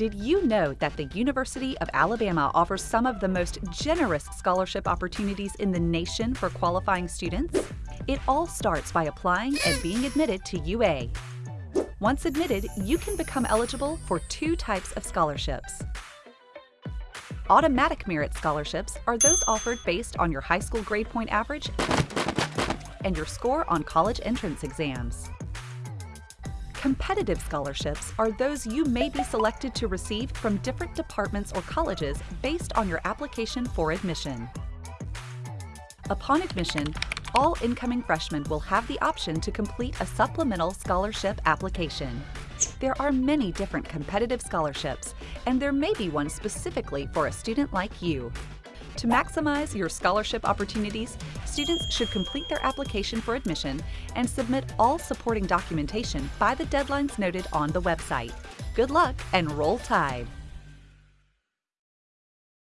Did you know that the University of Alabama offers some of the most generous scholarship opportunities in the nation for qualifying students? It all starts by applying and being admitted to UA. Once admitted, you can become eligible for two types of scholarships. Automatic merit scholarships are those offered based on your high school grade point average and your score on college entrance exams. Competitive scholarships are those you may be selected to receive from different departments or colleges based on your application for admission. Upon admission, all incoming freshmen will have the option to complete a supplemental scholarship application. There are many different competitive scholarships, and there may be one specifically for a student like you. To maximize your scholarship opportunities, students should complete their application for admission and submit all supporting documentation by the deadlines noted on the website. Good luck and roll tide!